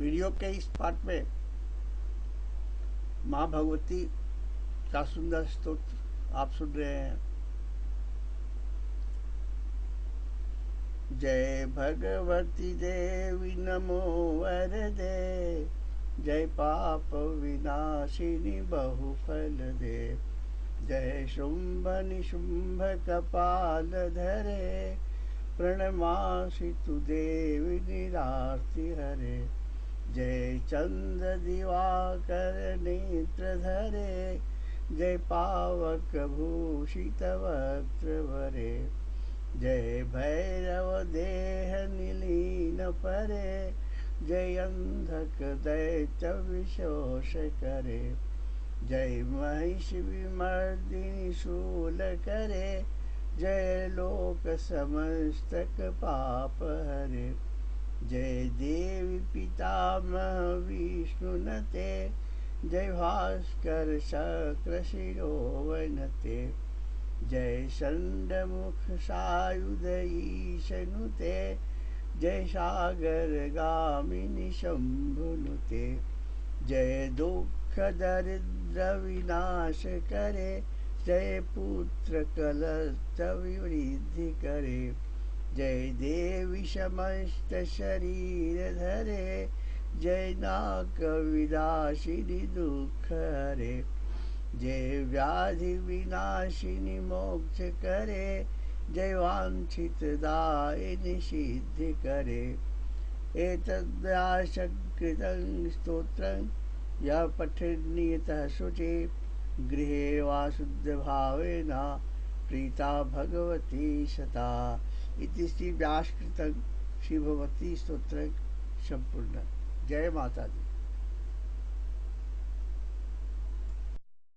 Video के इस part में माँ भगवती का सुंदर स्तोत्र आप सुन रहे हैं। जय भगवती देवी नमो वरदे, जय पाप विनाशिनी बहुफल दे। जय शुंभ निशुंभ कपाल धरे प्रणमासि तु देवी निरार्ति हरे। जय चंद्र दिवाकर नेत्र धरे, जय पावक भूषित वक्त्र भरे, जय भैरव देह निलीन परे, जय अंधक दैत्य विशोष करे, जय महिष विमर्दिनी शूल करे, जय लोक समस्तक पाप हरे। जय देवी पितामह विष्णु नते, जय भास्कर शक्र शिरोवनते जय मुख सायुध ईशनुते जय सागर गामिनी शंभुनुते जय दुख दरिद्र विनाश करे, जय पुत्र कलस्त विवृद्धि करे। जय देवी समस्त शरीर धरे, जय नाक विदाशिनी दुख हरे, जय व्याधि विनाशिनी मोक्ष करे, जय वांछित दायिनि सिद्धि करे। एतद्व्यासकृतं स्तोत्रं, यः पठनीयतः शुचि, गृहे वा शुद्धभावेन प्रीता भगवती सता इति श्री व्यासकृत श्री भगवती स्त्रोत्र संपूर्ण जय माता दी